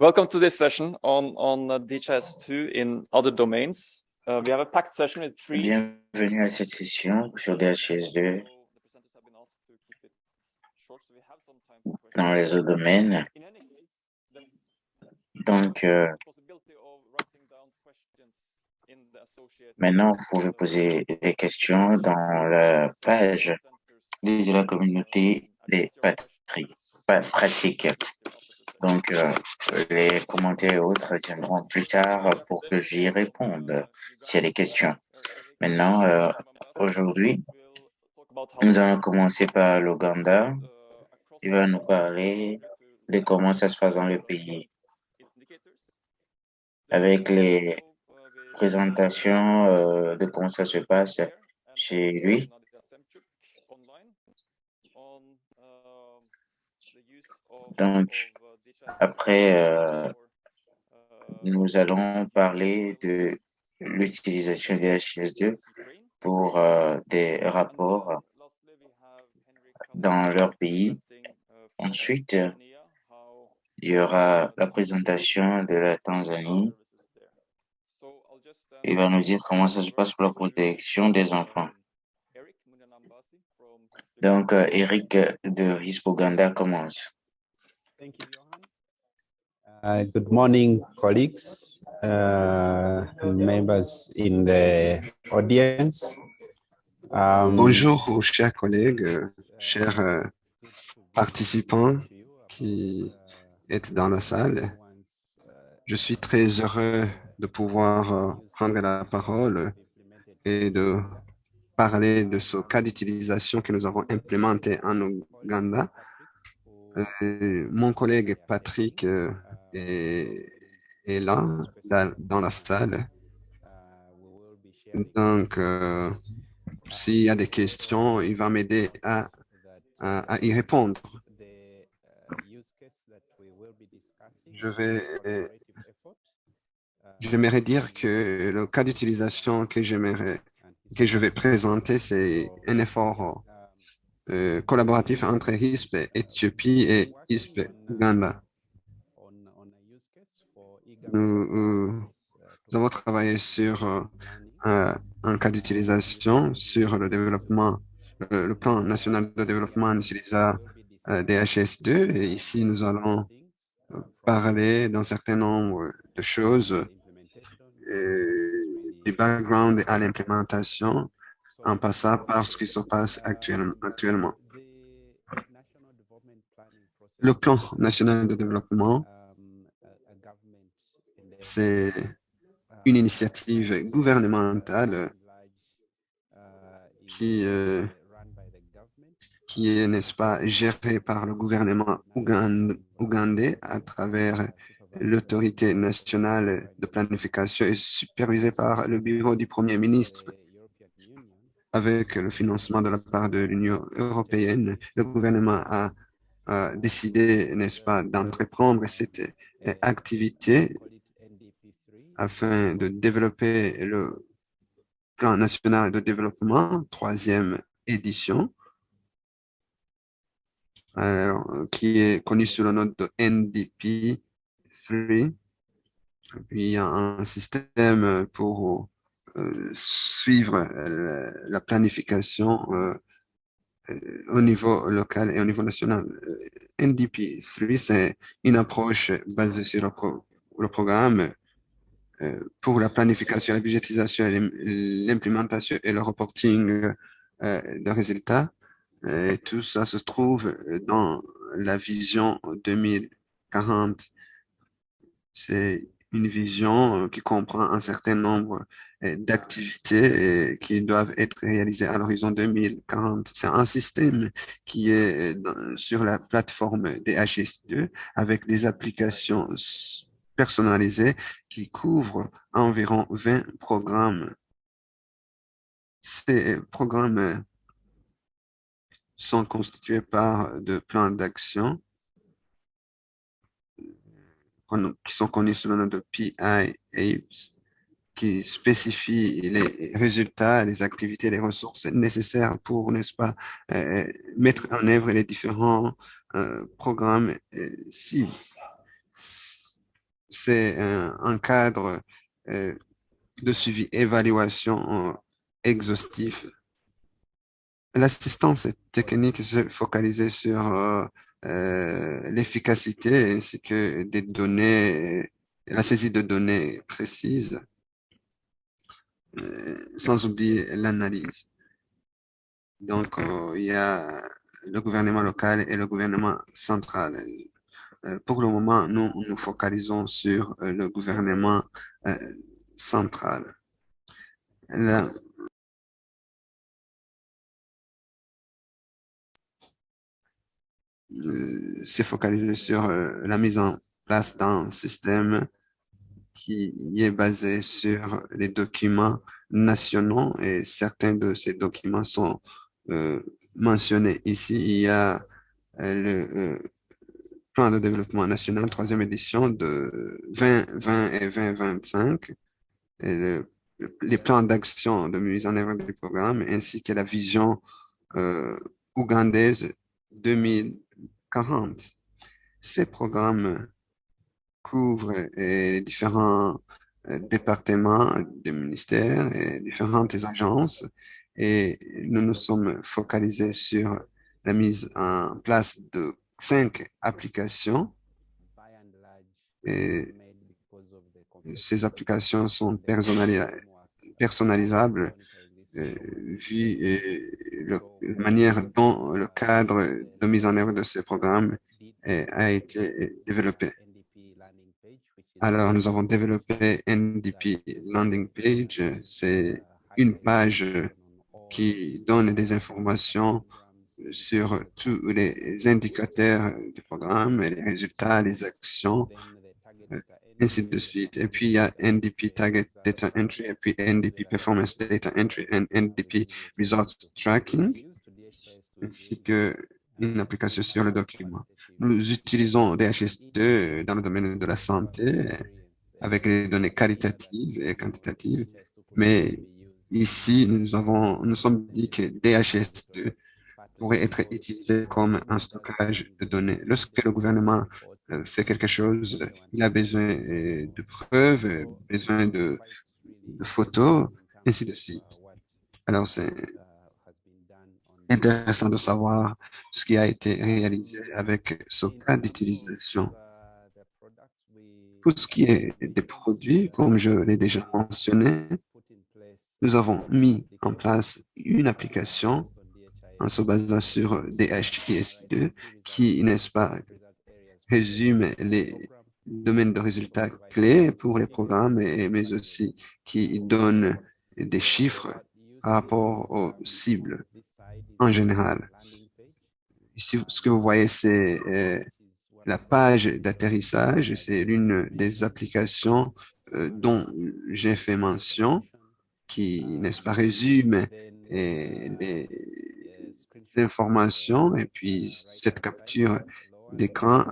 Welcome to this session on, on uh, DHIS2 in other domains. We have a packed session with three. Bienvenue à cette session sur DHIS2 dans les autres domaines. Donc, euh, maintenant, vous pouvez poser des questions dans la page de la communauté des pratiques. Donc, euh, les commentaires et autres viendront plus tard pour que j'y réponde s'il y a des questions. Maintenant, euh, aujourd'hui, nous allons commencer par l'Ouganda. Il va nous parler de comment ça se passe dans le pays avec les présentations euh, de comment ça se passe chez lui. Donc, après, euh, nous allons parler de l'utilisation des HS2 pour euh, des rapports dans leur pays. Ensuite, il y aura la présentation de la Tanzanie. Il va nous dire comment ça se passe pour la protection des enfants. Donc, euh, Eric de Hispoganda commence. Uh, good morning, colleagues, uh, members in the audience. Um, Bonjour, chers collègues, chers euh, participants qui êtes dans la salle. Je suis très heureux de pouvoir euh, prendre la parole et de parler de ce cas d'utilisation que nous avons implémenté en Ouganda. Euh, mon collègue Patrick est, est là, dans, la salle. Donc, euh, s'il y a des questions, il va m'aider à, y répondre. Je vais, j'aimerais dire que le cas d'utilisation que je vais présenter, c'est un effort euh, collaboratif entre ISP Éthiopie et ISP Uganda. Nous, avons travaillé sur euh, un cas d'utilisation sur le développement, le plan national de développement utilisant euh, DHS2. Et ici, nous allons parler d'un certain nombre de choses du background à l'implémentation en passant par ce qui se passe actuellement. Le plan national de développement c'est une initiative gouvernementale qui, euh, qui est, n'est-ce pas, gérée par le gouvernement ougandais à travers l'autorité nationale de planification et supervisée par le bureau du Premier ministre. Avec le financement de la part de l'Union européenne, le gouvernement a décidé, n'est-ce pas, d'entreprendre cette activité afin de développer le plan national de développement, troisième édition, qui est connu sous le nom de NDP 3. Puis il y a un système pour euh, suivre euh, la planification euh, au niveau local et au niveau national. NDP 3, c'est une approche basée sur le programme pour la planification, la budgétisation, l'implémentation et le reporting euh, de résultats. Et tout ça se trouve dans la vision 2040. C'est une vision qui comprend un certain nombre euh, d'activités qui doivent être réalisées à l'horizon 2040. C'est un système qui est sur la plateforme DHS2 avec des applications personnalisé qui couvre environ 20 programmes. Ces programmes sont constitués par de plans d'action qui sont connus sous le nom de PIA, qui spécifient les résultats, les activités, les ressources nécessaires pour, n'est-ce pas, euh, mettre en œuvre les différents euh, programmes cibles c'est un, cadre euh, de suivi évaluation euh, exhaustif. L'assistance technique se focalisait sur euh, l'efficacité ainsi que des données, la saisie de données précises, sans oublier l'analyse. Donc, il y a le gouvernement local et le gouvernement central. Euh, pour le moment, nous nous focalisons sur euh, le gouvernement central. La, s'est focalisé sur la mise en place d'un système qui est basé sur les documents nationaux et certains de ces documents sont euh, mentionné ici, il y a euh, le euh, plan de développement national, troisième édition de 2020 et 2025, et le, les plans d'action de mise en œuvre du programme, ainsi que la vision euh, ougandaise 2040. Ces programmes couvrent les différents départements du ministère et différentes agences et nous nous sommes focalisés sur la mise en place de cinq applications. Et ces applications sont personnalisables euh, vu la manière dont le cadre de mise en œuvre de ces programmes a été développé. Alors, nous avons développé NDP Landing Page. C'est une page qui donne des informations sur tous les indicateurs du programme, les résultats, les actions, euh, ainsi de suite. Et puis, il y a NDP Target Data Entry, et puis NDP Performance Data Entry, et NDP Results Tracking, ainsi que une application sur le document. Nous utilisons DHS2 dans le domaine de la santé avec les données qualitatives et quantitatives, mais Ici, nous avons, nous sommes dit que DHS2 pourrait être utilisé comme un stockage de données. Lorsque le gouvernement euh, fait quelque chose, il a besoin euh, de preuves, besoin de, de photos, ainsi de suite. Alors, c'est intéressant de savoir ce qui a été réalisé avec ce cas d'utilisation. Pour ce qui est des produits, comme je l'ai déjà mentionné, nous avons mis en place une application en se basant sur DHIS2 qui, n'est-ce pas, résume les domaines de résultats clés pour les programmes, mais aussi qui donne des chiffres par rapport aux cibles en général. Ici, ce que vous voyez, c'est euh, la page d'atterrissage. C'est l'une des applications euh, dont j'ai fait mention qui, n'est-ce pas, résume les, informations et puis cette capture d'écran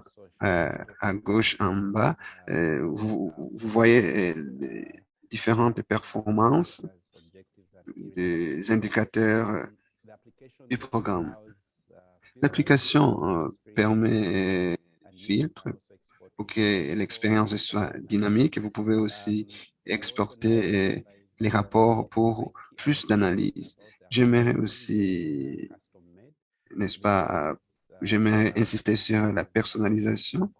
euh, à gauche en bas, euh, vous, voyez euh, différentes performances des indicateurs du programme. L'application permet filtre pour que l'expérience soit dynamique. Vous pouvez aussi exporter les rapports pour plus d'analyse. J'aimerais aussi, n'est-ce pas, j'aimerais insister sur la personnalisation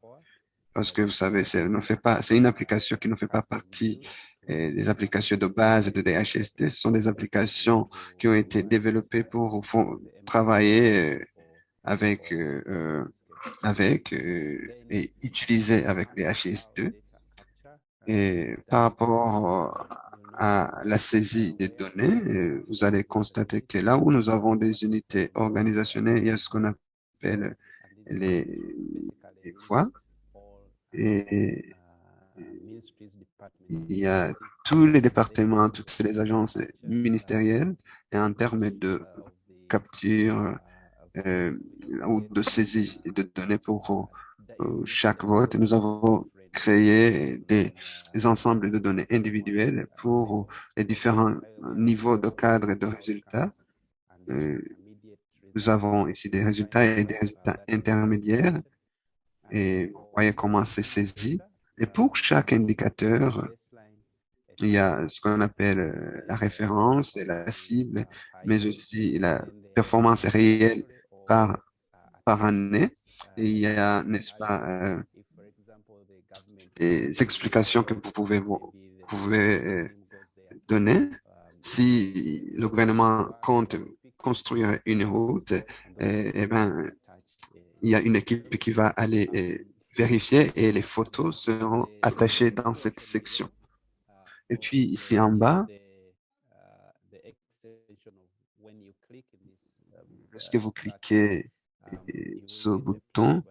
parce que vous savez, c'est une application qui ne fait pas partie euh, des applications de base de DHST. Ce sont des applications qui ont été développées pour travailler euh, avec, euh, avec et utiliser avec DHS2. Et par rapport à la saisie des données, vous allez constater que là où nous avons des unités organisationnelles, il y a ce qu'on appelle les, les il y a tous les départements, toutes les agences ministérielles et en termes de capture euh, ou de saisie de données pour euh, chaque vote, nous avons créer des, ensembles de données individuelles pour les différents niveaux de cadre et de résultats. Euh, nous avons ici des résultats et des résultats intermédiaires. Et vous voyez comment c'est saisi. Et pour chaque indicateur, il y a ce qu'on appelle euh, la référence et la cible, mais aussi la performance réelle par, par année. Il y a, n'est-ce pas, euh, des explications que vous pouvez, vous pouvez euh, donner. Si le gouvernement compte construire une route, eh, eh ben, il y a une équipe qui va aller euh, vérifier et les photos seront attachées dans cette section. Et puis ici en bas, lorsque vous cliquez ce bouton,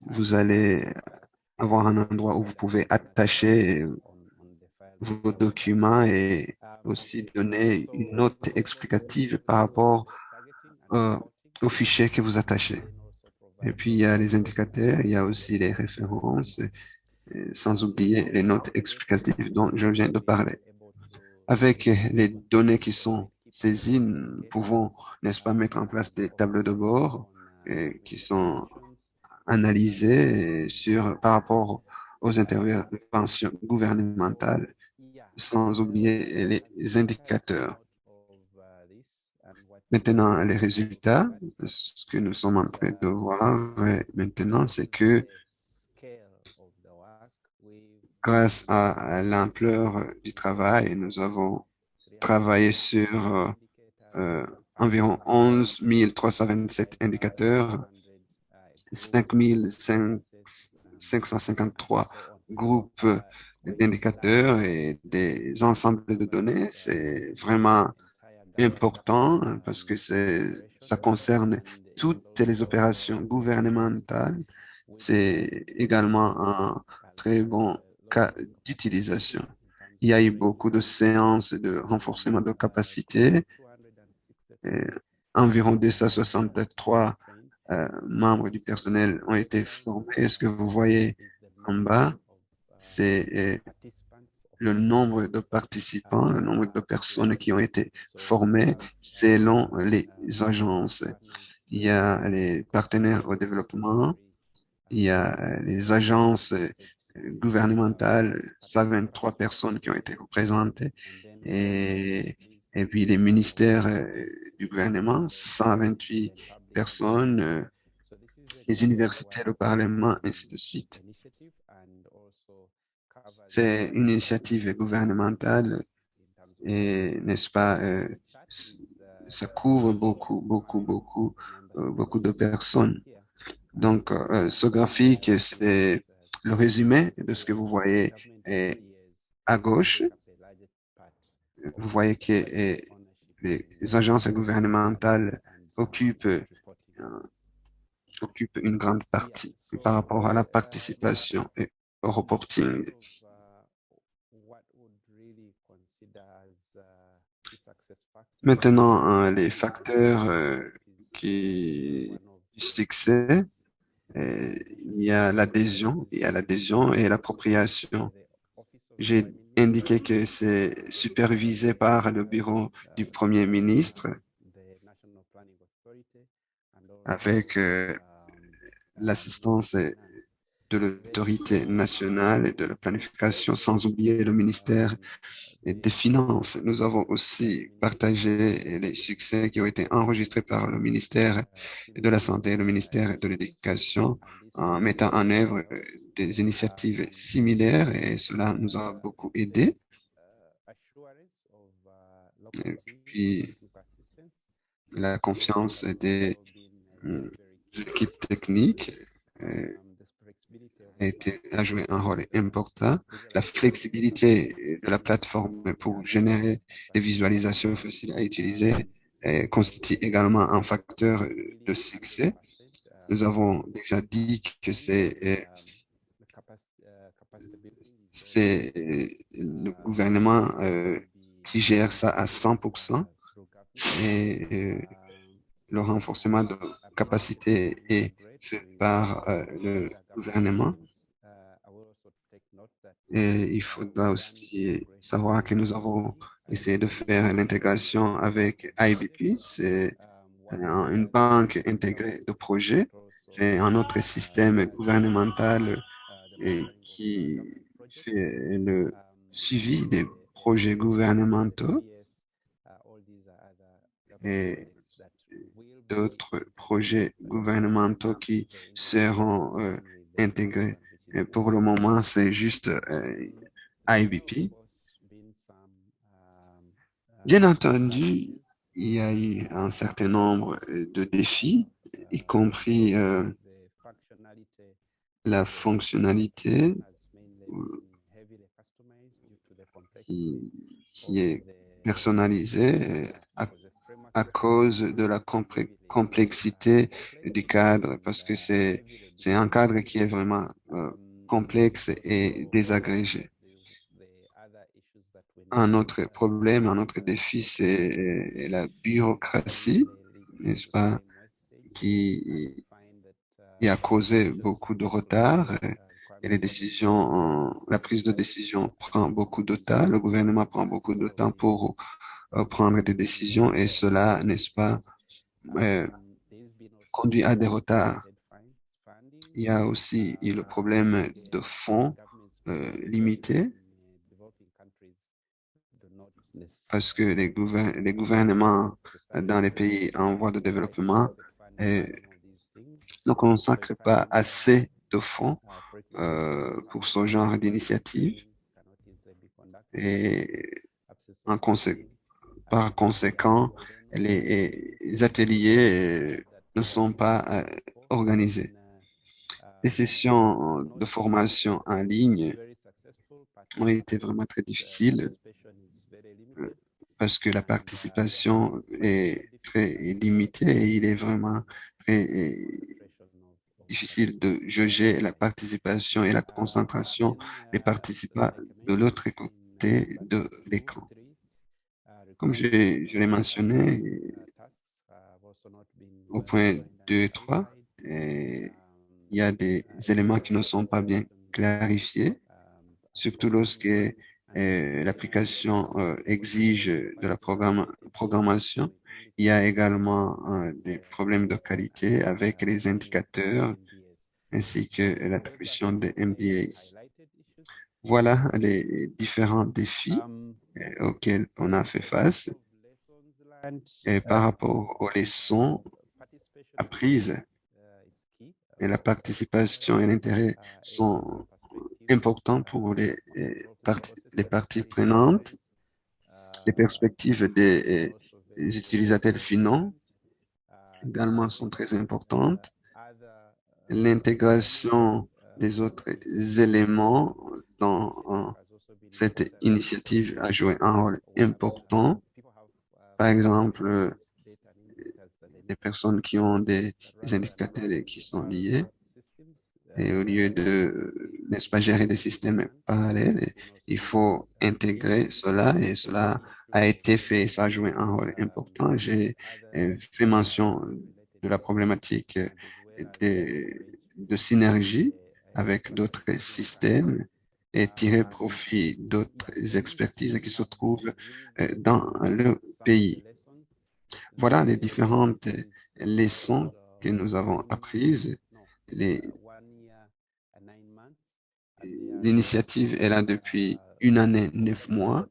vous allez avoir un endroit où vous pouvez attacher vos documents et aussi donner une note explicative par rapport euh, au fichier que vous attachez. Et puis, il y a les indicateurs, il y a aussi les références, sans oublier les notes explicatives dont je viens de parler. Avec les données qui sont saisies, nous pouvons, n'est-ce pas, mettre en place des tableaux de bord qui sont analysées sur, par rapport aux interventions gouvernementales, sans oublier les indicateurs. Maintenant, les résultats, ce que nous sommes en train de voir maintenant, c'est que grâce à l'ampleur du travail, nous avons travaillé sur euh, environ 11 327 indicateurs, 5 553 groupes d'indicateurs et des ensembles de données. C'est vraiment important parce que ça concerne toutes les opérations gouvernementales. C'est également un très bon cas d'utilisation. Il y a eu beaucoup de séances de renforcement de capacité. environ 263 euh, membres du personnel ont été formés. Ce que vous voyez en bas, c'est euh, le nombre de participants, le nombre de personnes qui ont été formées selon les agences. Il y a les partenaires au développement, il y a les agences gouvernementales, 123 personnes qui ont été représentées, et, et puis les ministères euh, du gouvernement, 128 personnes, euh, les universités, le Parlement, ainsi de suite. C'est une initiative gouvernementale et, n'est-ce pas, euh, ça couvre beaucoup, beaucoup, beaucoup, euh, beaucoup de personnes. Donc, ce graphique, c'est le résumé de ce que vous voyez à gauche. Vous voyez que les agences gouvernementales occupent, occupent une grande partie par rapport à la participation et au reporting. Maintenant, hein, les facteurs euh, qui du succès, euh, il y a l'adhésion, il y a l'adhésion et l'appropriation. J'ai indiqué que c'est supervisé par le bureau du Premier ministre avec euh, l'assistance de l'autorité nationale et de la planification, sans oublier le ministère des Finances. Nous avons aussi partagé les succès qui ont été enregistrés par le ministère de la Santé et le ministère de l'Éducation en mettant en œuvre des initiatives similaires et cela nous a beaucoup aidé. Et puis, la confiance des euh, équipes techniques euh, a, été, a joué un rôle important. La flexibilité de la plateforme pour générer des visualisations faciles à utiliser constitue également un facteur de succès. Nous avons déjà dit que c'est c'est le gouvernement euh, qui gère ça à 100% et euh, le renforcement de capacité est fait par euh, le gouvernement. Et il faudra aussi savoir que nous avons essayé de faire l'intégration avec IBP. C'est une banque intégrée de projets. C'est un autre système gouvernemental qui fait le suivi des projets gouvernementaux et d'autres projets gouvernementaux qui seront euh, intégrés. Pour le moment, c'est juste euh, IBP. Bien entendu, il y a eu un certain nombre de défis, y compris euh, la fonctionnalité qui est personnalisée à, cause de la complexité du cadre, parce que c'est un cadre qui est vraiment euh, complexe et désagrégé. Un autre problème, un autre défi, c'est la bureaucratie, n'est-ce pas, qui, a causé beaucoup de retard et les décisions, la prise de décision prend beaucoup de temps, le gouvernement prend beaucoup de temps pour prendre des décisions et cela, n'est-ce pas, euh, conduit à des retards. Il y a aussi le problème de fonds euh, limités parce que les, les, gouvernements dans les pays en voie de développement euh, ne consacrent pas assez de fonds pour ce genre d'initiative et en consé par conséquent, les, ateliers ne sont pas euh, organisés. Les sessions de formation en ligne ont été vraiment très difficiles parce que la participation est très limitée et il est vraiment très difficile de juger la participation et la concentration des participants de l'autre côté de l'écran. Comme je, l'ai mentionné au point 2 et 3, il y a des éléments qui ne sont pas bien clarifiés, surtout lorsque l'application euh, exige de la programmation. Il y a également euh, des problèmes de qualité avec les indicateurs ainsi que l'attribution des MBAs. Voilà les différents défis euh, auxquels on a fait face. Et par rapport aux leçons apprises, et la participation et l'intérêt sont importants pour les les parties prenantes, les perspectives des, utilisateurs finaux également sont très importantes. L'intégration des autres éléments dans cette initiative a joué un rôle important. Par exemple, les personnes qui ont des, indicateurs qui sont liés et au lieu de, n'est-ce pas, gérer des systèmes parallèles, il faut intégrer cela et cela a été fait, ça a joué un rôle important. J'ai euh, fait mention de la problématique de synergie avec d'autres systèmes et tirer profit d'autres expertises qui se trouvent euh, dans le pays. Voilà les différentes leçons que nous avons apprises, L'initiative est là depuis une année, neuf mois,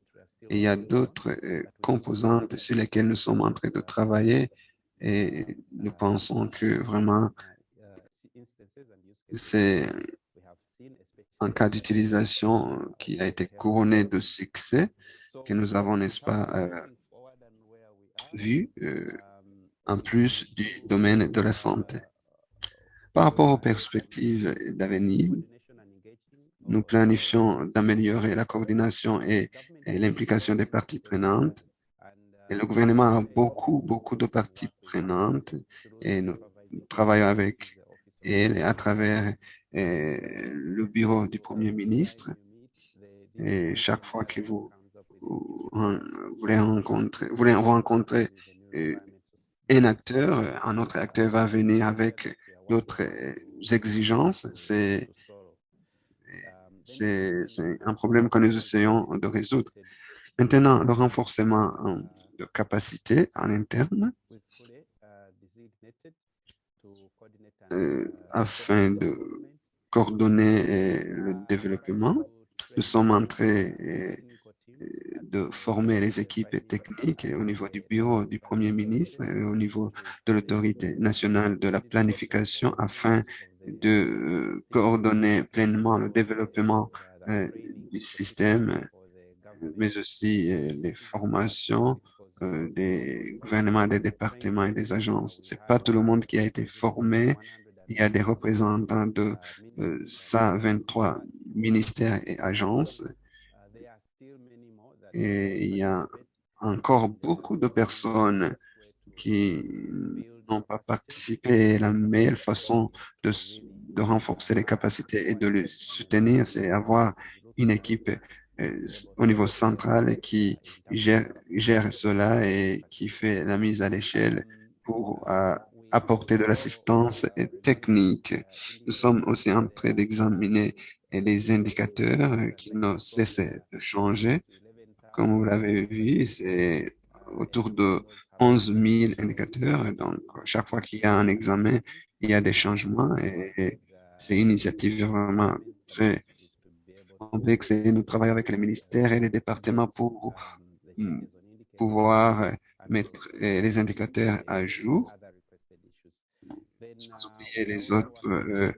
et il y a d'autres euh, composantes sur lesquelles nous sommes en train de travailler et nous pensons que vraiment c'est un cas d'utilisation qui a été couronné de succès que nous avons, n'est-ce pas, euh, vu euh, en plus du domaine de la santé. Par rapport aux perspectives d'avenir, nous planifions d'améliorer la coordination et, l'implication des parties prenantes. Et le gouvernement a beaucoup, beaucoup de parties prenantes et nous travaillons avec elle à travers le bureau du Premier ministre. Et chaque fois que vous, voulez rencontrer, voulez rencontrer euh, un acteur, un autre acteur va venir avec d'autres exigences. C'est un problème que nous essayons de résoudre. Maintenant, le renforcement de capacité en interne euh, afin de coordonner le développement. Nous sommes en train de former les équipes techniques au niveau du bureau du Premier ministre et au niveau de l'autorité nationale de la planification afin de coordonner pleinement le développement du système, mais aussi les formations des gouvernements, des départements et des agences. C'est pas tout le monde qui a été formé. Il y a des représentants de 123 ministères et agences et il y a encore beaucoup de personnes qui n'ont pas participé. La meilleure façon de, renforcer les capacités et de les soutenir, c'est avoir une équipe euh, au niveau central qui gère, gère cela et qui fait la mise à l'échelle pour euh, apporter de l'assistance technique. Nous sommes aussi en train d'examiner les indicateurs qui ne cessent de changer comme vous l'avez vu, c'est autour de 11 000 indicateurs. Donc, chaque fois qu'il y a un examen, il y a des changements et c'est une initiative vraiment très complexe. Nous travaillons avec les ministères et les départements pour pouvoir mettre les indicateurs à jour, sans oublier les autres euh,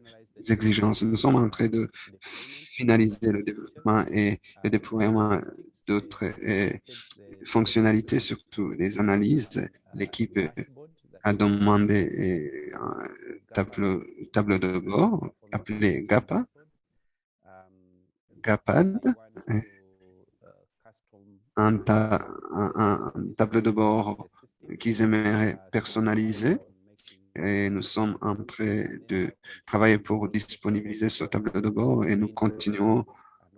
exigences. Nous sommes en train de finaliser le développement et le déploiement d'autres euh, fonctionnalités, surtout les analyses. L'équipe a demandé euh, un tableau, tableau de bord appelé GAPA, GAPAD, euh, un, un, tableau de bord qu'ils aimeraient personnaliser. Et nous sommes en train de travailler pour disponibiliser ce tableau de bord et nous continuons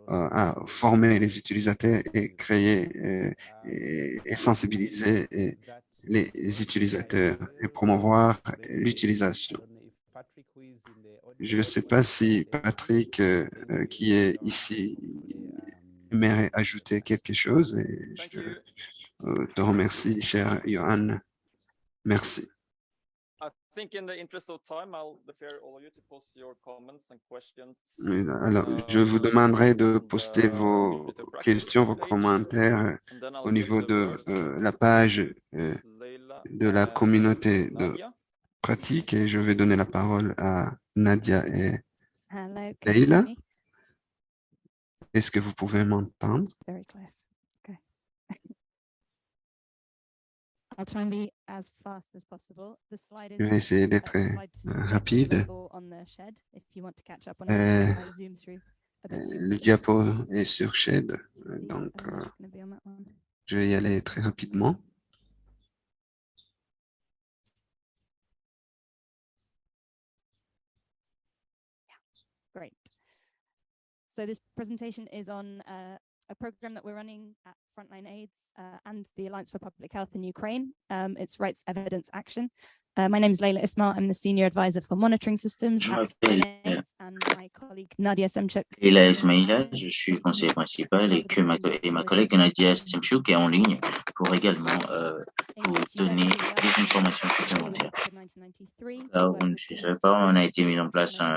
euh, à former les utilisateurs et créer euh, et, sensibiliser les utilisateurs et promouvoir l'utilisation. Je ne sais pas si Patrick, euh, qui est ici, aimerait ajouter quelque chose. Et je te remercie, cher Johan. Merci. Alors, je vous demanderai de poster vos questions, vos commentaires au niveau de euh, la page euh, de la communauté de pratique et je vais donner la parole à Nadia et Leila. Est-ce que vous pouvez m'entendre? Je vais essayer d'être euh, rapide. Euh, le diapo est sur Shed, donc euh, je vais y aller très rapidement. Great. So this presentation is on uh, a program that we're running at Frontline AIDS uh, and the Alliance for Public Health in Ukraine. Um, it's Rights Evidence Action. Uh, my name is Leila Ismail. I'm the Senior Advisor for Monitoring Systems. Je Semchuk. Leila Ismaila, je suis conseiller principal et, que ma, et ma collègue Nadia Semchuk est en ligne pour également euh, vous donner des informations supplémentaires. Alors, vous ne savez pas, on a été mis en place en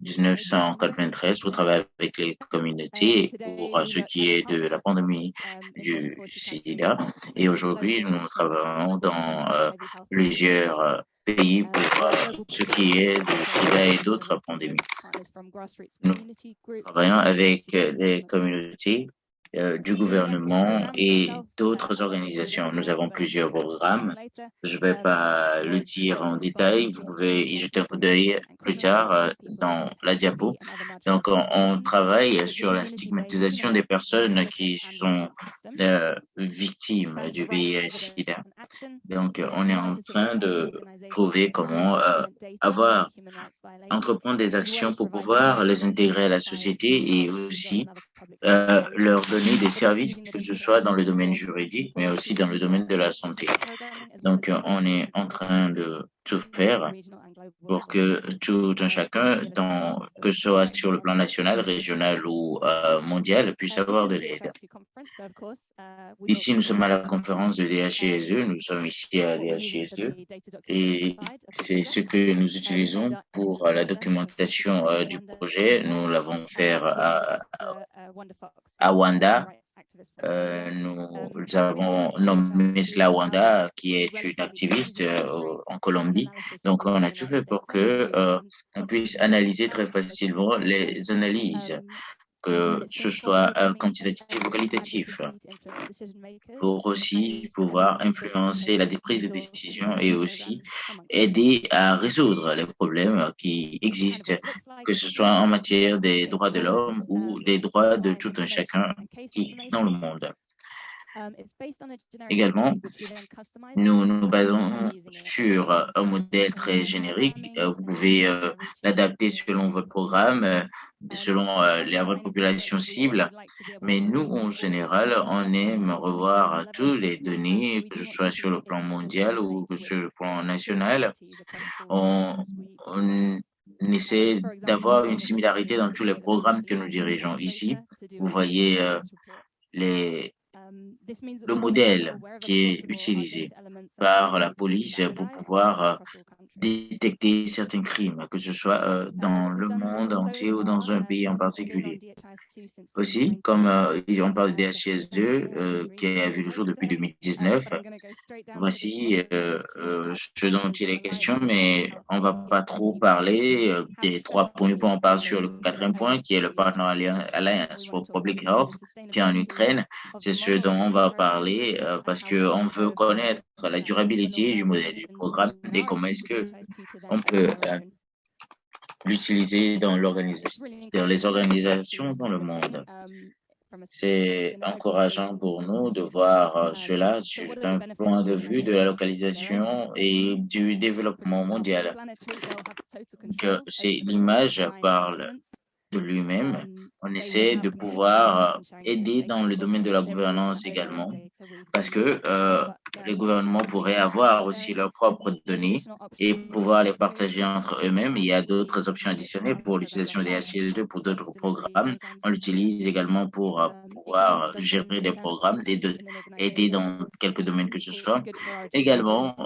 1993 pour travailler avec les communautés pour ce qui est de la pandémie du sida. Et aujourd'hui, nous travaillons dans euh, plusieurs pays pour euh, ce qui est du sida et d'autres pandémies. Nous travaillons avec des communautés euh, du gouvernement et d'autres organisations. Nous avons plusieurs programmes. Je ne vais pas le dire en détail. Vous pouvez y jeter un coup d'œil plus tard euh, dans la diapo. Donc, on, travaille sur la stigmatisation des personnes qui sont euh, victimes du VIH-Sida. Donc, on est en train de trouver comment avoir, entreprendre des actions pour pouvoir les intégrer à la société et aussi leur donner des services, que ce soit dans le domaine juridique, mais aussi dans le domaine de la santé. Donc, euh, on est en train de tout faire pour que tout un chacun, que ce soit sur le plan national, régional ou euh, mondial, puisse avoir de l'aide. Ici, nous sommes à la conférence de DHISE, nous sommes ici à DHIS2 et c'est ce que nous utilisons pour la documentation euh, du projet. Nous l'avons fait à, Wanda. Euh, nous avons nommé cela Wanda, qui est une activiste euh, en Colombie. Donc, on a tout fait pour que on puisse analyser très facilement les analyses que ce soit quantitatif ou qualitatif, pour aussi pouvoir influencer la prise de décision et aussi aider à résoudre les problèmes qui existent, que ce soit en matière des droits de l'homme ou des droits de tout un chacun qui dans le monde. Um, Également, nous nous basons sur un modèle très générique. Euh, vous pouvez euh, l'adapter selon votre programme, euh, selon la votre population cible. Mais nous, en général, on aime revoir tous les données, que ce soit sur le plan mondial ou sur le plan national. On, on essaie d'avoir une similarité dans tous les programmes que nous dirigeons ici. Vous voyez les le modèle qui est utilisé par la police pour pouvoir détecter certains crimes, que ce soit euh, dans le monde entier ou dans un pays en particulier. Aussi, comme euh, on parle de DHS2 qui a vu le jour depuis 2019, voici ce dont il est question, mais on va pas trop parler des trois premiers points. On parle sur le quatrième point qui est le Partner Alliance for Public Health qui est en Ukraine. C'est ce dont on va parler euh, parce qu'on veut connaître la durabilité du modèle du programme et comment est-ce que on peut euh, l'utiliser dans dans les organisations dans le monde. C'est encourageant pour nous de voir euh, cela sur un point de vue de la localisation et du développement mondial. C'est l'image parle de lui-même. On essaie de pouvoir euh, aider dans le domaine de la gouvernance également, parce que euh, les gouvernements pourraient avoir aussi leurs propres données et pouvoir les partager entre eux-mêmes. Il y a d'autres options additionnelles pour l'utilisation des HCL2 pour d'autres programmes. On l'utilise également pour euh, pouvoir gérer des programmes et de aider dans quelques domaines que ce soit. Également,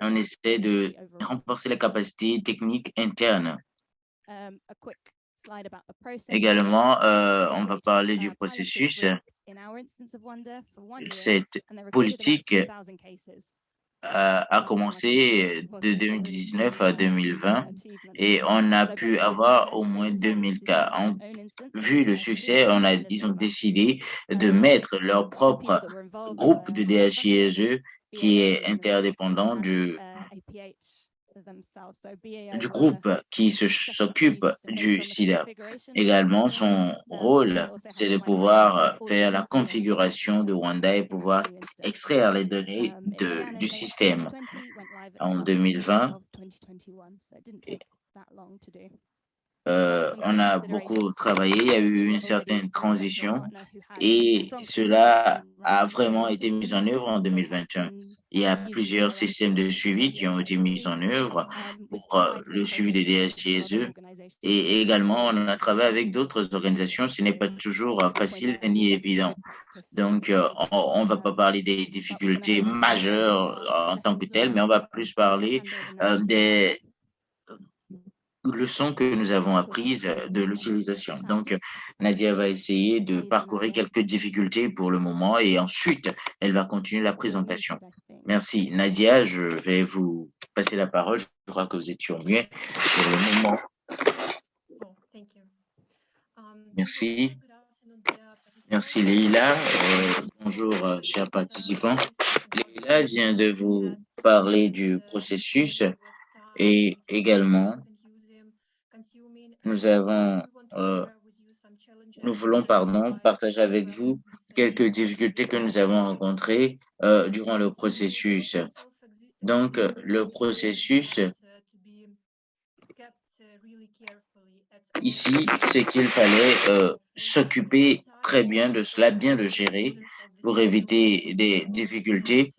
on essaie de renforcer les capacités techniques internes. Également, euh, on va parler du processus. Cette politique euh, a commencé de 2019 à 2020 et on a pu avoir au moins 2000 cas. vu le succès, on a, ils ont décidé de mettre leur propre groupe de DHISE qui est interdépendant du du groupe qui s'occupe du SIDA. Également, son rôle, c'est de pouvoir faire la configuration de Wanda et pouvoir extraire les données um, de, du système. En 2020, euh, on a beaucoup travaillé, il y a eu une certaine transition et cela a vraiment été mis en œuvre en 2021. Il y a plusieurs systèmes de suivi qui ont été mis en œuvre pour euh, le suivi des DSGSE et également on a travaillé avec d'autres organisations. Ce n'est pas toujours euh, facile ni évident. Donc, on ne va pas parler des difficultés majeures en tant que telles, mais on va plus parler des leçons que nous avons apprises de l'utilisation. Donc, Nadia va essayer de parcourir quelques difficultés pour le moment et ensuite, elle va continuer la présentation. Merci. Nadia, je vais vous passer la parole. Je crois que vous étiez mieux pour le moment. Merci. Merci Leila. Euh, bonjour, euh, chers participants. Leila vient de vous parler du processus et également nous avons, euh, nous voulons, pardon, partager avec vous quelques difficultés que nous avons rencontrées euh, durant le processus. Donc, le processus, ici, c'est qu'il fallait euh, s'occuper très bien de cela, bien le gérer pour éviter des difficultés.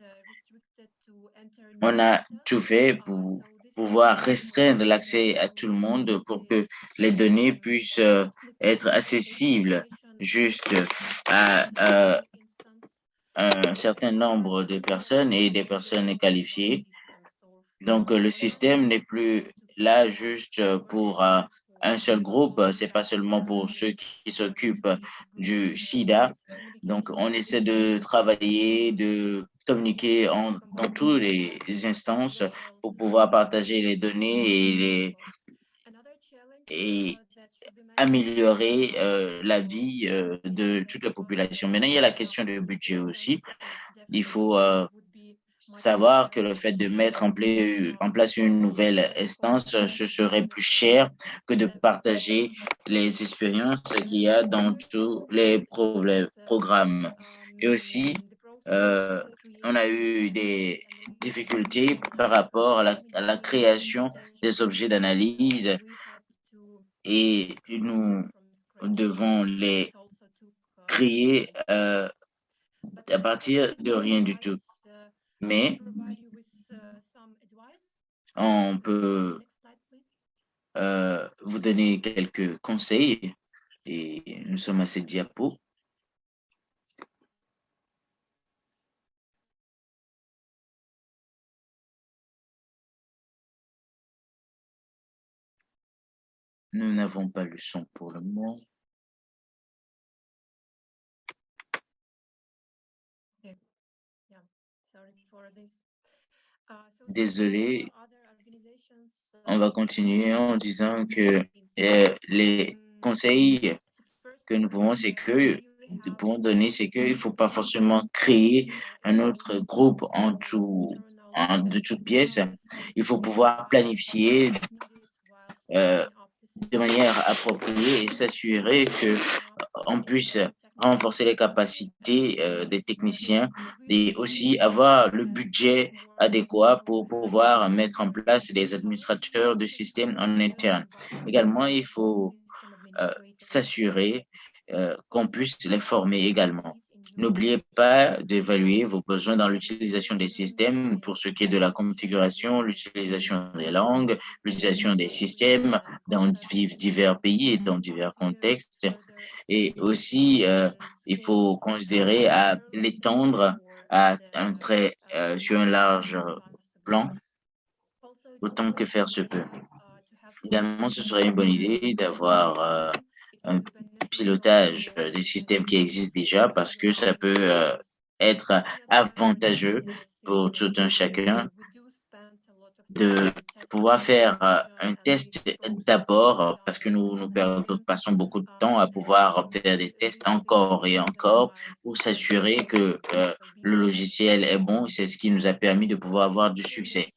On a tout fait pour pouvoir restreindre l'accès à tout le monde pour que les données puissent euh, être accessibles juste à, un certain nombre de personnes et des personnes qualifiées. Donc, le système n'est plus là juste pour euh, un seul groupe, c'est pas seulement pour ceux qui s'occupent du SIDA. Donc, on essaie de travailler, de communiquer dans toutes les instances pour pouvoir partager les données et améliorer euh, la vie euh, de toute la population. Maintenant, il y a la question du budget aussi. Il faut euh, savoir que le fait de mettre en, place une nouvelle instance, ce serait plus cher que de partager les expériences qu'il y a dans tous les programmes. Et aussi, euh, on a eu des difficultés par rapport à la, à la création des objets d'analyse et nous devons les créer euh, à partir de rien du tout. Mais on peut euh, vous donner quelques conseils et nous sommes à cette diapo. Nous n'avons pas le son pour le moment. Désolé, on va continuer en disant que euh, les conseils que nous pouvons, c'est que nous pouvons donner, c'est qu'il ne faut pas forcément créer un autre groupe en tout, en, de toutes pièces. Il faut pouvoir planifier euh, de manière appropriée et s'assurer que on puisse renforcer les capacités euh, des techniciens et aussi avoir le budget adéquat pour pouvoir mettre en place des administrateurs de système en interne. Également, il faut euh, s'assurer euh, qu'on puisse les former également. N'oubliez pas d'évaluer vos besoins dans l'utilisation des systèmes pour ce qui est de la configuration, l'utilisation des langues, l'utilisation des systèmes dans divers pays et dans divers contextes. Et aussi, euh, il faut considérer à l'étendre à un trait euh, sur un large plan, autant que faire se peut. Également, ce serait une bonne idée d'avoir euh, un pilotage des systèmes qui existent déjà parce que ça peut être avantageux pour tout un chacun de pouvoir faire euh, un test d'abord parce que nous, nous passons beaucoup de temps à pouvoir faire des tests encore et encore pour s'assurer que euh, le logiciel est bon. C'est ce qui nous a permis de pouvoir avoir du succès.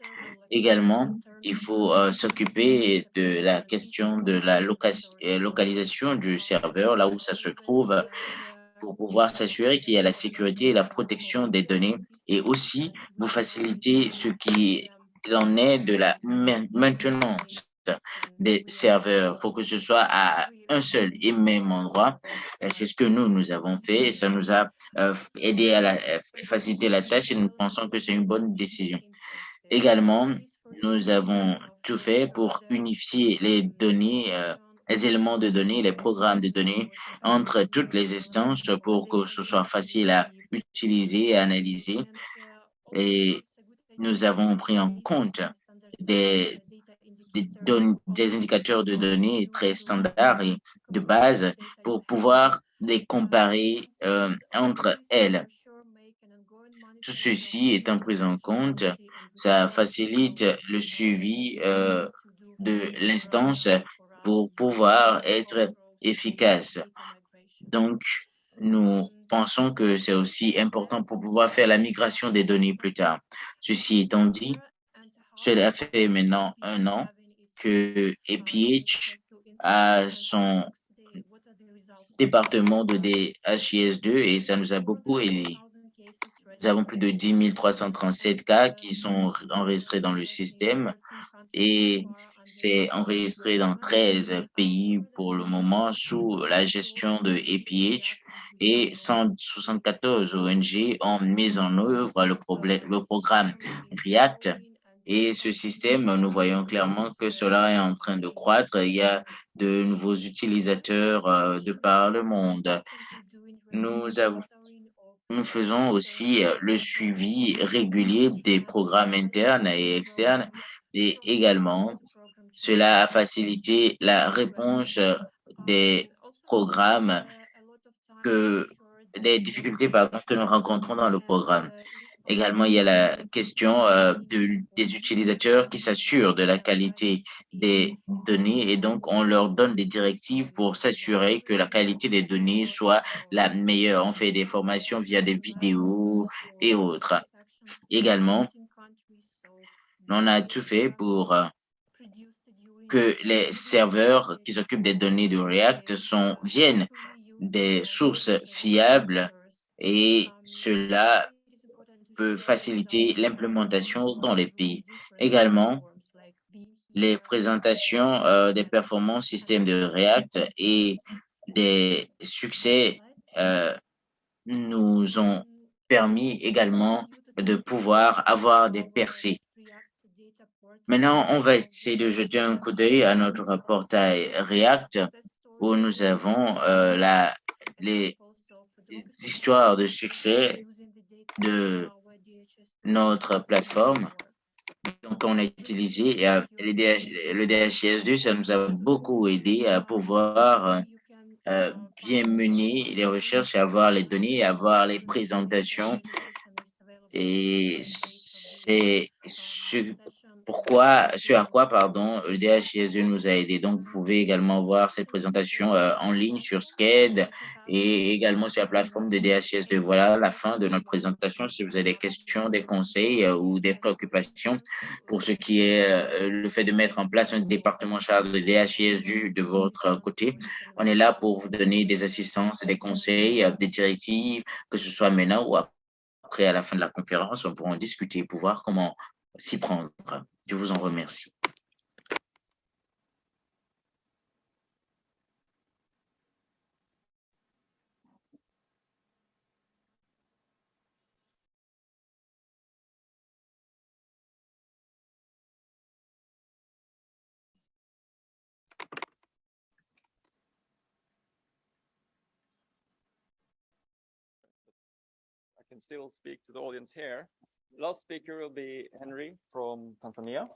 Également, il faut euh, s'occuper de la question de la euh, localisation du serveur, là où ça se trouve, pour pouvoir s'assurer qu'il y a la sécurité et la protection des données et aussi vous faciliter ce qui en est de la maintenance des serveurs. Il faut que ce soit à un seul et même endroit. C'est ce que nous, nous avons fait et ça nous a euh, aidé à la, faciliter la tâche et nous pensons que c'est une bonne décision. Également, nous avons tout fait pour unifier les données, euh, les éléments de données, les programmes de données entre toutes les instances pour que ce soit facile à utiliser et analyser. Et nous avons pris en compte des, indicateurs de données très standards et de base pour pouvoir les comparer euh, entre elles. Tout ceci étant pris en compte, ça facilite le suivi euh, de l'instance pour pouvoir être efficace. Donc, nous pensons que c'est aussi important pour pouvoir faire la migration des données plus tard. Ceci étant dit, cela fait maintenant un an que EPH a son département de DHIS2 et ça nous a beaucoup aidé. Nous avons plus de 10 337 cas qui sont enregistrés dans le système et c'est enregistré dans 13 pays pour le moment sous la gestion de APH et 174 ONG ont mis en œuvre le, le programme REACT et ce système, nous voyons clairement que cela est en train de croître. Il y a de nouveaux utilisateurs euh, de par le monde. Nous avons nous faisons aussi le suivi régulier des programmes internes et externes et également cela a facilité la réponse des programmes que les difficultés pardon, que nous rencontrons dans le programme. Également, il y a la question euh, de, des utilisateurs qui s'assurent de la qualité des données et donc on leur donne des directives pour s'assurer que la qualité des données soit la meilleure. On fait des formations via des vidéos et autres. Également, on a tout fait pour euh, que les serveurs qui s'occupent des données de React sont, viennent des sources fiables et cela peut faciliter l'implémentation dans les pays. Également, les présentations euh, des performances système de React et des succès euh, nous ont permis également de pouvoir avoir des percées. Maintenant, on va essayer de jeter un coup d'œil à notre portail React où nous avons euh, la, les histoires de succès de notre plateforme. Donc, on a utilisé euh, le DHIS2, ça nous a beaucoup aidé à pouvoir euh, bien mener les recherches, avoir les données, avoir les présentations. Et c'est pourquoi, ce à quoi, pardon, le DHIS2 nous a aidé. Donc, vous pouvez également voir cette présentation euh, en ligne sur SCAD et également sur la plateforme de DHIS2. Voilà la fin de notre présentation. Si vous avez des questions, des conseils euh, ou des préoccupations pour ce qui est euh, le fait de mettre en place un département chargé de DHIS2 de votre côté, on est là pour vous donner des assistances, des conseils, des directives, que ce soit maintenant ou après à la fin de la conférence, on pourra en discuter pour voir comment s'y prendre. Je vous en remercie. I can still speak to the audience here. Last speaker will be Henry from Tanzania.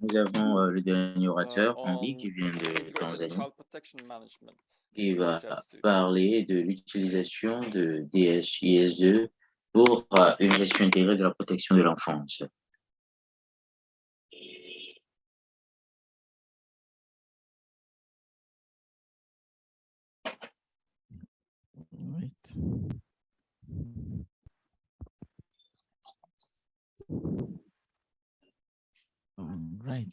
Nous avons euh, le dernier uh, orateur, on Henri, qui vient de Tanzanie, qui va DHIS2. parler de l'utilisation de DHIS2 pour euh, une gestion intégrée de la protection de l'enfance. Right. All right.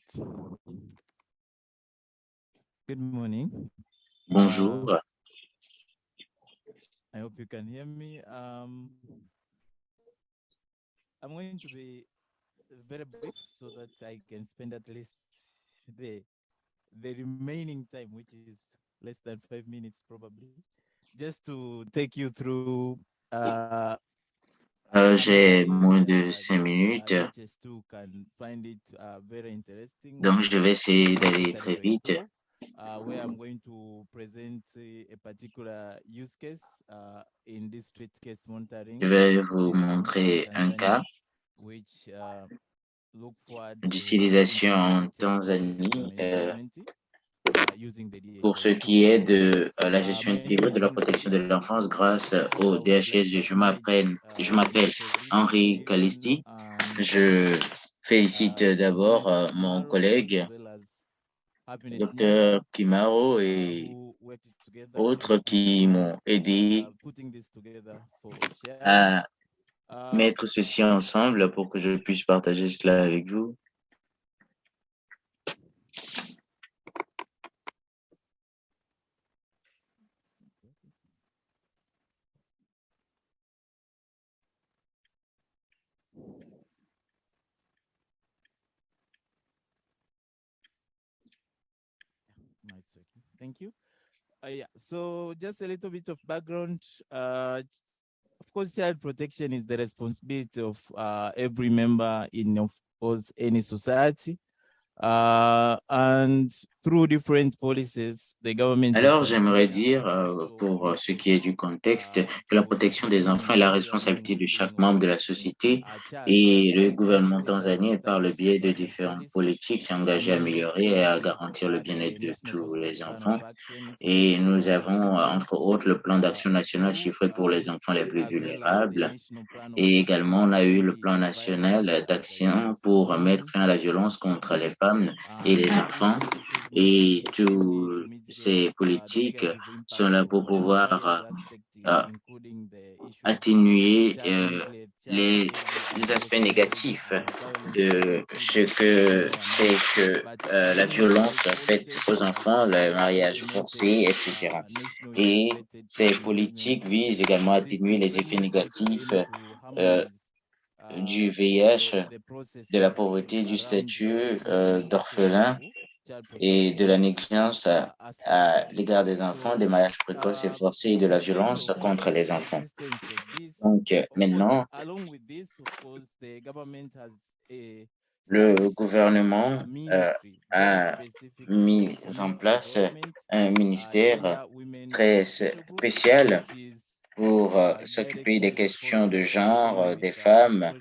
Good morning. Bonjour, I hope you can hear me. Um, I'm going to be very brief so that I can spend at least the the remaining time, which is less than five minutes probably, just to take you through uh, Euh, j'ai moins de cinq minutes, DHIS2 can find it very interesting. donc je vais essayer d'aller très vite. uh, uh, Je vais vous montrer un cas uh, d'utilisation en Tanzanie euh, pour ce DHIS2. qui est de euh, la gestion my intégrée de la protection de l'enfance grâce Kalisti. au DHS. to Je m'appelle, Henri Calisti. Je félicite d'abord euh, mon Kimaro, collègue, docteur Kimaro et autres qui m'ont aidé uh, à Uh, mettre ceci ensemble pour que je puisse partager cela avec vous. Thank you. Uh, yeah. So just a little bit of background. Uh, of course, child protection is the responsibility of uh, every member in, of course, any society. Alors, j'aimerais dire, euh, pour ce qui est du contexte, que la protection des enfants est la responsabilité de chaque membre de la société et le gouvernement tanzanien, par le biais de différentes politiques, s'est engagé à améliorer et à garantir le bien-être de tous les enfants. Et nous avons, entre autres, le plan d'action national chiffré pour les enfants les plus vulnérables. Et également, on a eu le plan national d'action pour mettre fin à la violence contre les femmes et les enfants. Et toutes ces politiques sont là pour pouvoir euh, atténuer euh, les, aspects négatifs de ce que c'est que euh, la violence faite aux enfants, le mariage forcé, etc. Et ces politiques visent également à atténuer les effets négatifs du VIH, de la pauvreté, du statut d'orphelin et de la négligence à, l'égard des enfants, des mariages précoces et forcés et de la violence contre les enfants. Donc maintenant, le gouvernement euh, a mis en place un ministère très spécial pour euh, s'occuper des questions de genre euh, des femmes.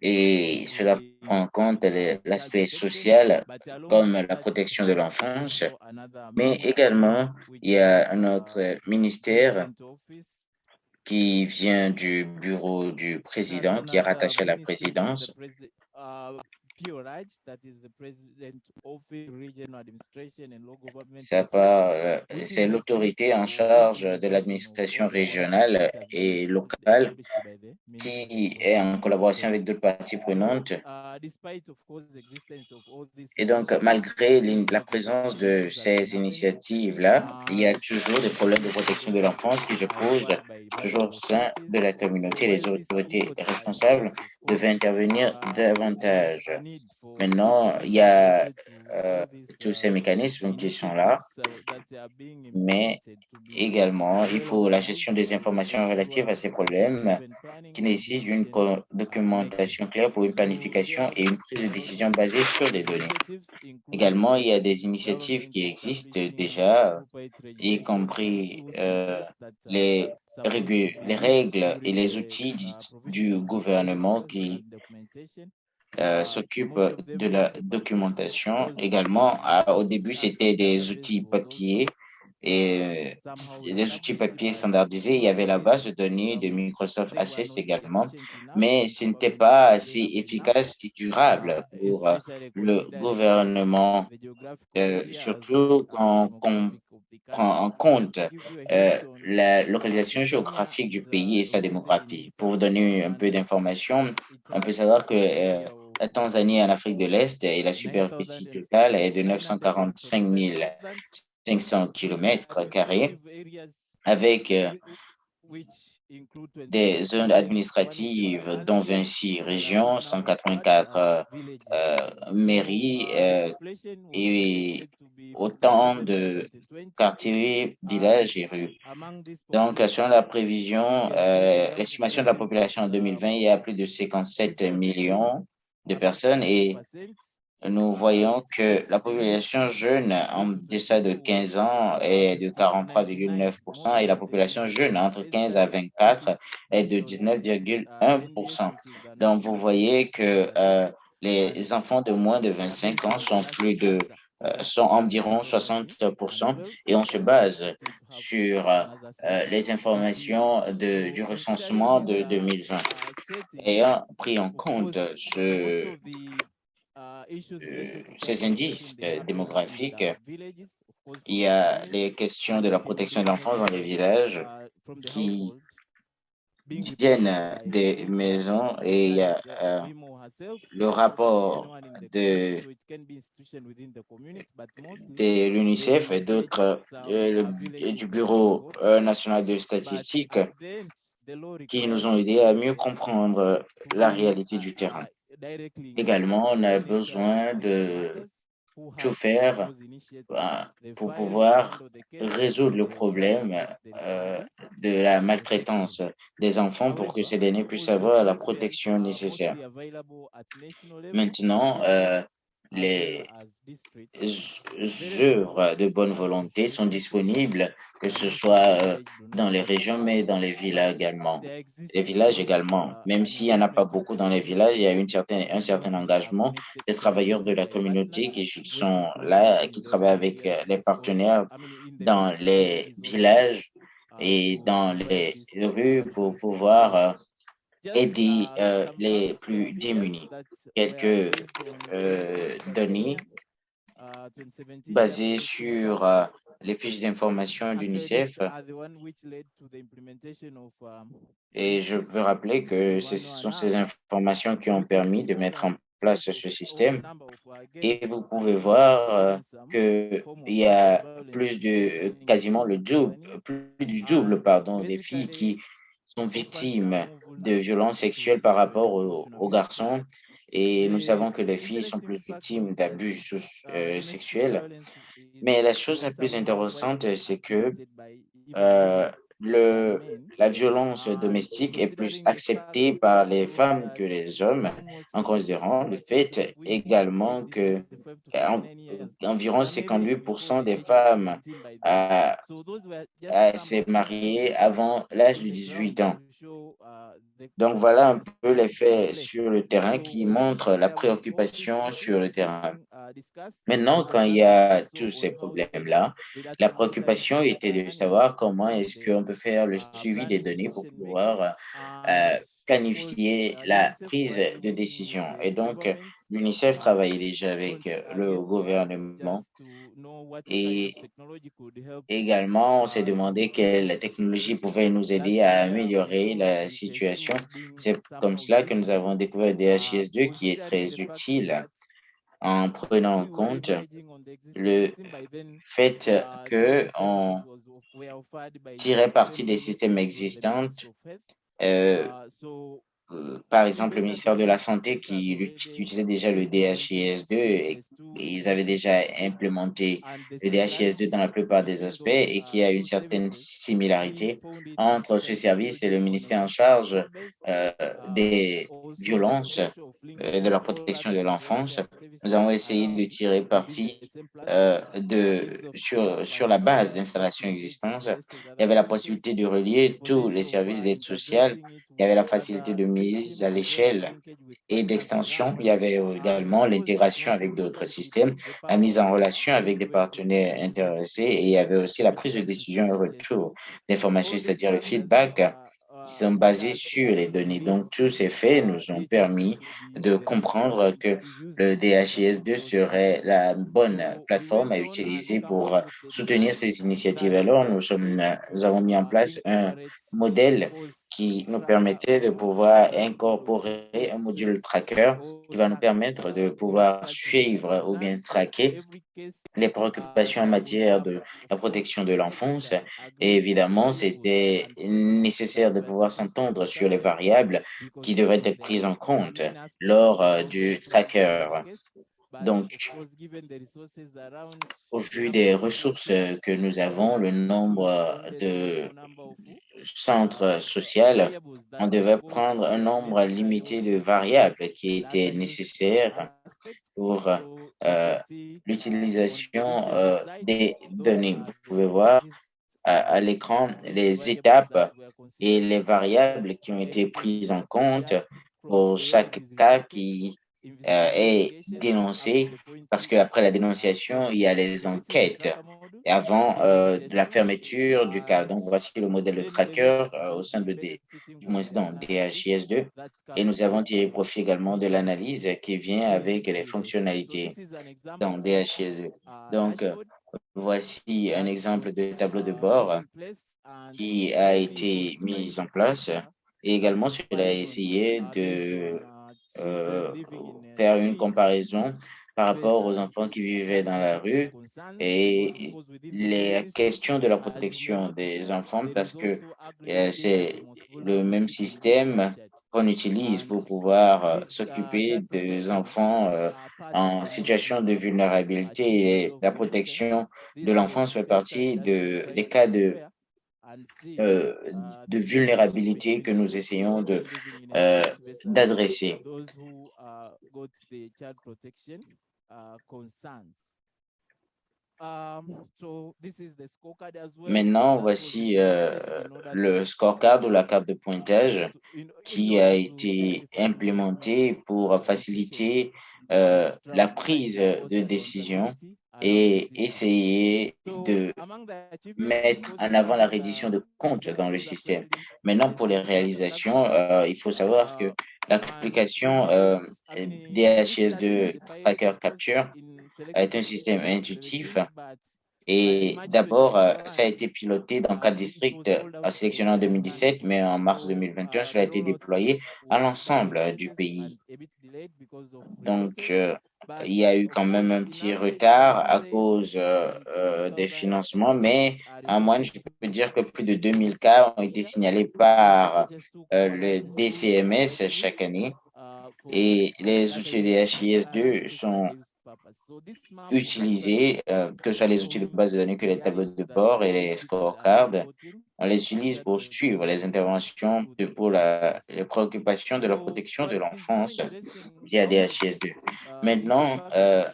Et cela prend en compte l'aspect social comme la protection de l'enfance, mais également il y a un autre ministère qui vient du bureau du président, qui est rattaché à la présidence, c'est l'autorité en charge de l'administration régionale et locale qui est en collaboration avec d'autres parties prenantes. Et donc, malgré la présence de ces initiatives-là, il y a toujours des problèmes de protection de l'enfance qui se posent toujours au sein de la communauté. Les autorités responsables devaient intervenir davantage. Maintenant, il y a euh, tous ces mécanismes qui sont là, mais également, il faut la gestion des informations relatives à ces problèmes qui nécessitent une documentation claire pour une planification et une prise de décision basée sur des données. Également, il y a des initiatives qui existent déjà, y compris euh, les les règles et les outils du gouvernement qui euh, s'occupe de la documentation. Également, au début, c'était des outils papier et euh, des outils papier standardisés. Il y avait la base de données de Microsoft Access également, mais ce n'était pas assez efficace et durable pour euh, le gouvernement, surtout quand on prend en compte la localisation géographique du pays et sa démographie. Pour vous donner un peu d'informations, on peut savoir que la Tanzanie en Afrique de l'Est et la superficie totale est de 945 500 km carrés avec euh, des zones administratives dont 26 régions, 184 euh, euh, mairies et autant de quartiers, villages et rues. Donc, selon la prévision, l'estimation de la population en 2020, il y a plus de 57 millions de personnes et nous voyons que la population jeune en deçà de 15 ans est de 43,9% et la population jeune entre 15 à 24 est de 19,1%. Donc, vous voyez que euh, les enfants de moins de 25 ans sont plus de sont environ 60% et on se base sur euh, les informations de, du recensement de 2020. Ayant pris en compte ce, euh, ces indices démographiques, il y a les questions de la protection de l'enfance dans les villages qui viennent des maisons et il y a euh, le rapport de, de l'UNICEF et d'autres euh, du Bureau euh, national de statistiques qui nous ont aidés à mieux comprendre la réalité du terrain. Également, on a besoin de tout faire pour pouvoir résoudre le problème euh, de la maltraitance des enfants pour que ces derniers puissent avoir la protection nécessaire. Maintenant, euh, les œuvres de bonne volonté sont disponibles, que ce soit euh, dans les régions, mais dans les villages également. Les villages également. Même s'il n'y en a pas beaucoup dans les villages, il y a une certaine, un certain engagement des travailleurs de la communauté qui sont là, qui travaillent avec euh, les partenaires dans les villages et dans les rues pour pouvoir euh, aider euh, les plus démunis. Quelques euh, données basées sur euh, les fiches d'information d'UNICEF. Et je veux rappeler que ce sont ces informations qui ont permis de mettre en place ce système. Et vous pouvez voir qu'il y a plus de, quasiment le double, plus du double, pardon, des filles qui sont victimes de violences sexuelles par rapport aux, garçons. Et nous savons que les filles sont plus victimes d'abus euh, sexuels. Mais la chose la plus intéressante, c'est que euh, la violence domestique est plus acceptée par les femmes que les hommes, en considérant le fait également que environ 58% des femmes s'est mariées avant l'âge de 18 ans. Donc voilà un peu l'effet sur le terrain qui montre la préoccupation sur le terrain. Maintenant, quand il y a tous ces problèmes-là, la préoccupation était de savoir comment est-ce qu'on peut faire le suivi des données pour pouvoir euh, planifier la prise de décision. Et donc, l'UNICEF travaillait déjà avec le gouvernement et également, on s'est demandé quelle technologie pouvait nous aider à améliorer la situation. C'est comme cela que nous avons découvert DHIS2 qui est très utile en prenant en compte le fait que on tirait parti des systèmes existants euh, euh, par exemple, le ministère de la Santé qui utilisait déjà le DHIS2 et, ils avaient déjà implémenté le DHIS2 dans la plupart des aspects et qu'il y a une certaine similarité entre ce service et le ministère en charge euh, des violences et de la protection de l'enfance. Nous avons essayé de tirer parti euh, de, sur, sur la base d'installations existantes. Il y avait la possibilité de relier tous les services d'aide sociale. Il y avait la facilité de mise à l'échelle et d'extension. Il y avait également l'intégration avec d'autres systèmes, la mise en relation avec des partenaires intéressés et il y avait aussi la prise de décision et retour d'informations, c'est-à-dire le feedback sont basés sur les données. Donc, tous ces faits nous ont permis de comprendre que le DHIS2 serait la bonne plateforme à utiliser pour soutenir ces initiatives. Alors, nous, sommes, nous avons mis en place un modèle qui nous permettait de pouvoir incorporer un module tracker qui va nous permettre de pouvoir suivre ou bien traquer les préoccupations en matière de la protection de l'enfance. Et évidemment, c'était nécessaire de pouvoir s'entendre sur les variables qui devraient être prises en compte lors euh, du tracker. Donc, au vu des ressources que nous avons, le nombre de centres sociaux, on devait prendre un nombre limité de variables qui étaient nécessaires pour euh, l'utilisation euh, des données. Vous pouvez voir à, à l'écran les étapes et les variables qui ont été prises en compte pour chaque cas qui euh, est dénoncé parce qu'après la dénonciation, il y a les enquêtes avant euh, la fermeture du cas. Donc, voici le modèle de tracker euh, au sein de dans DHIS2 et nous avons tiré profit également de l'analyse qui vient avec les fonctionnalités dans DHIS2. Donc, voici un exemple de tableau de bord qui a été mis en place et également cela a essayé de euh, faire une comparaison par rapport aux enfants qui vivaient dans la rue et les questions de la protection des enfants parce que euh, c'est le même système qu'on utilise pour pouvoir euh, s'occuper des enfants en situation de vulnérabilité et la protection de l'enfance fait partie de, des cas de euh, de vulnérabilité que nous essayons de euh, d'adresser. uh. Maintenant, voici euh, le scorecard ou la carte de pointage qui a été solidify implémenté more, pour uh, faciliter uh, la prise de décision et essayer de mettre en avant la uh, reddition de comptes dans le système. Maintenant, pour les réalisations, euh, il faut savoir que uh, l'application euh, DHIS2 this study Tracker was Capture est un système intuitif et d'abord, euh, 2021, ça a été piloté dans uh, quatre districts out en sélectionnant en in 2017, countries. mais en mars So, 2021, uh, cela a the été déployé à l'ensemble du pays. Donc, euh, il y a eu quand même un petit retard à cause euh, euh, des 20,000 financements, mais en moyenne, je peux dire que plus de in 2000 cas ont été signalés par DHS2 euh, covers le DCMS chaque année uh, et uh, les outils DHIS2 and sont utilisés, euh, que ce soit les outils de base de données que les tableaux de bord et les scorecards, on les utilise pour suivre les interventions de, pour la, les préoccupations de la protection de l'enfance via now, DHIS2. uh, Maintenant, euh,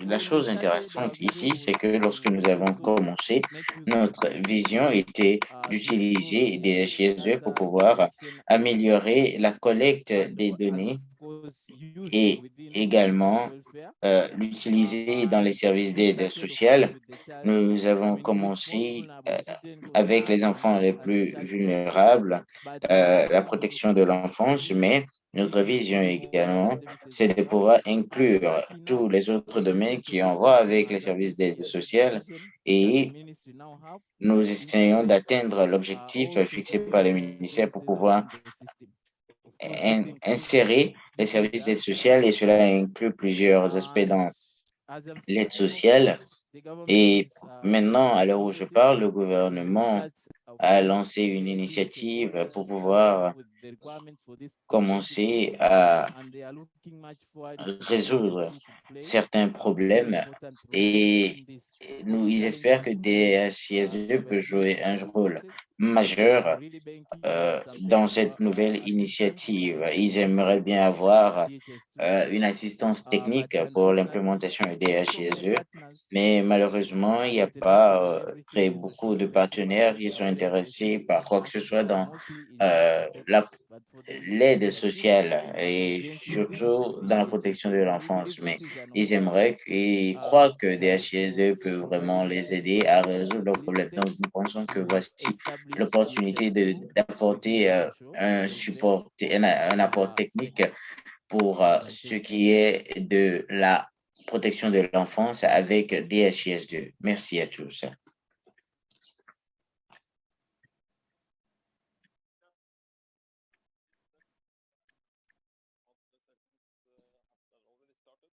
la chose intéressante ici, c'est que lorsque nous avons commencé, notre DHIS2 vision était d'utiliser improve DHIS2 pour pouvoir améliorer la collecte des données et également euh, l'utiliser dans les services d'aide sociale. Nous avons commencé euh, avec les enfants les plus vulnérables, euh, la protection de l'enfance, mais notre vision également, c'est de pouvoir inclure tous les autres domaines qui ont system avec les services d'aide sociale et nous essayons d'atteindre l'objectif fixé par le ministère pour pouvoir insérer les services d'aide sociale et cela inclut plusieurs aspects dans l'aide sociale. Et maintenant, à l'heure où je parle, le gouvernement a lancé une initiative pour pouvoir commencer à résoudre DHIS2 to play certains problèmes et ils espèrent que include uh, DHIS2 peut jouer un rôle majeur euh, dans cette nouvelle initiative. Ils aimeraient bien avoir DHIS2. euh, une assistance technique pour l'implémentation de so many DHIS2, partners mais malheureusement, il n'y a pas euh, très beaucoup de partenaires qui sont intéressés par quoi que ce soit dans euh, l'aide DHIS2, sociale et surtout dans la protection de DHIS2, we l'enfance. Mais ils aimeraient et uh, croient que for, DHIS2 for, peut vraiment les aider à résoudre leurs problèmes. Donc, nous pensons que voici l'opportunité de- DHIS2 within d'apporter euh, un support, un, apport technique pour euh, ce qui est de la protection de l'enfance avec DHIS2. Merci à tous.